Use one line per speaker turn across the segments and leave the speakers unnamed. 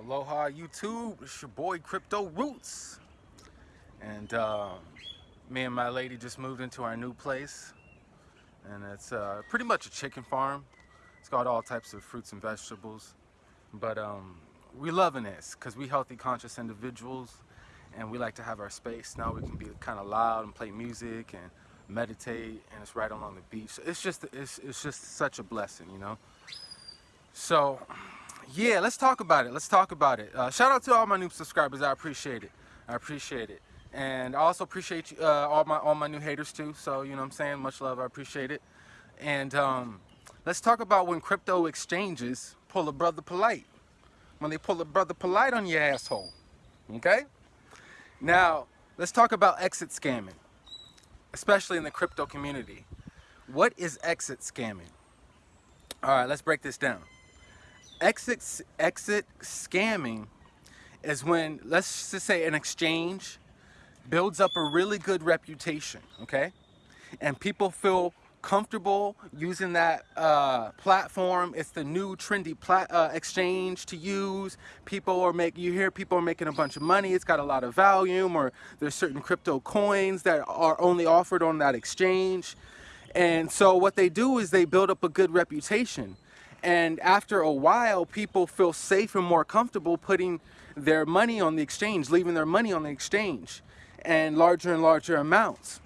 Aloha YouTube, it's your boy Crypto Roots. And uh, me and my lady just moved into our new place. And it's uh, pretty much a chicken farm. It's got all types of fruits and vegetables. But um, we loving this because we healthy conscious individuals and we like to have our space. Now we can be kind of loud and play music and meditate and it's right along the beach. So It's just, it's, it's just such a blessing, you know? So yeah, let's talk about it. Let's talk about it. Uh, shout out to all my new subscribers. I appreciate it. I appreciate it. And I also appreciate uh, all my all my new haters too. So, you know what I'm saying? Much love. I appreciate it. And um, let's talk about when crypto exchanges pull a Brother Polight. When they pull a Brother Polight on your asshole. Okay? Now, let's talk about exit scamming. Especially in the crypto community. What is exit scamming? All right, let's break this down exit exit scamming is when let's just say an exchange builds up a really good reputation okay? And people feel comfortable using that uh, platform. It's the new trendy uh, exchange to use. People are make you hear people are making a bunch of money. It's got a lot of volume or there's certain crypto coins that are only offered on that exchange. And so what they do is they build up a good reputation and after a while, people feel safe and more comfortable putting their money on the exchange, leaving their money on the exchange and larger and larger amounts.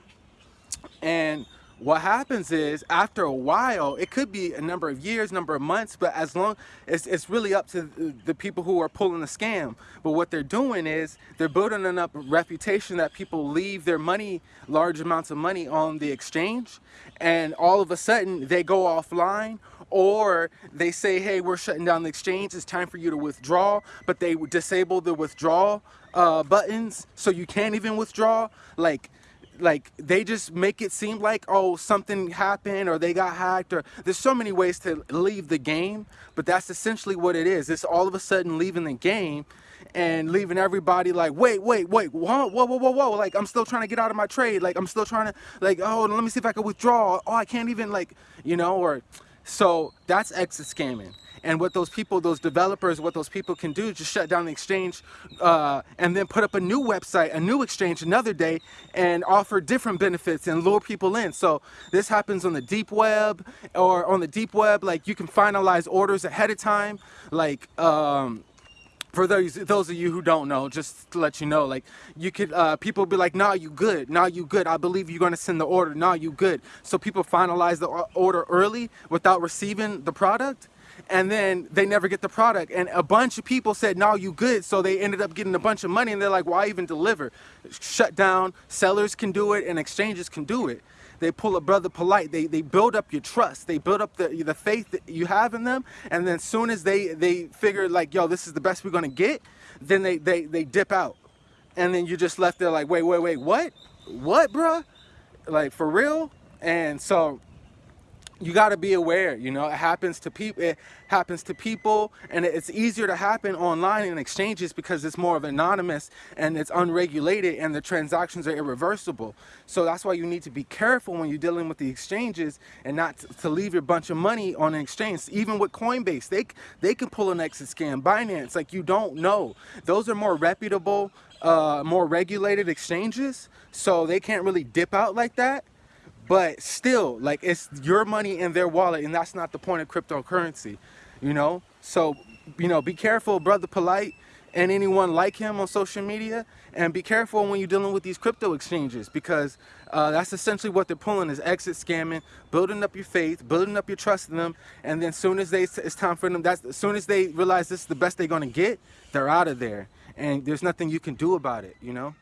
And what happens is after a while it could be a number of years number of months but as long as it's really up to the people who are pulling the scam but what they're doing is they're building up a reputation that people leave their money large amounts of money on the exchange and all of a sudden they go offline or they say hey we're shutting down the exchange. It's time for you to withdraw. But they disable the withdrawal uh, buttons so you can't even withdraw. Like like they just make it seem like oh something happened or they got hacked or there's so many ways to leave the game but that's essentially what it is. It's all of a sudden leaving the game and leaving everybody like wait wait wait whoa whoa whoa whoa whoa like i'm still trying to get out of my trade. Like i'm still trying to like oh let me see if i can withdraw. Oh i can't even like you know or so that's exit scamming and what those people, those developers, what those people can do just shut down the exchange uh, and then put up a new website, a new exchange another day and offer different benefits and lure people in. So this happens on the deep web or on the deep web, like you can finalize orders ahead of time. Like, um, for those those of you who don't know, just to let you know, like you could uh, people be like, "Nah, you good. Nah, you good. I believe you're gonna send the order. Nah, you good." So people finalize the order early without receiving the product, and then they never get the product. And a bunch of people said, no, you good. So they ended up getting a bunch of money and they're like, why even deliver? Shut down, sellers can do it and exchanges can do it. They pull a Brother Polight. They, they build up your trust. They build up the, the faith that you have in them. And then as soon as they, they figure like, yo, this is the best we're going to get, then they, they, they dip out. And then you just left there like, wait, wait, wait, what? What, bruh? Like, for real? And so you got to be aware you know it happens to people it happens to people and it's easier to happen online in exchanges because it's more of anonymous and it's unregulated and the transactions are irreversible. So that's why you need to be careful when you're dealing with the exchanges and not to leave your bunch of money on an exchange. Even with coinbase they they can pull an exit scam. Binance like you don't know. Those are more reputable uh, more regulated exchanges so they can't really dip out like that but still like it's your money in their wallet and that's not the point of cryptocurrency you know? So you know be careful Brother Polight and anyone like him on social media and be careful when you're dealing with these crypto exchanges because uh, that's essentially what they're pulling is exit scamming building up your faith building up your trust in them and then soon as they it's time for them that's as soon as they realize this is the best they're going to get they're out of there and there's nothing you can do about it you know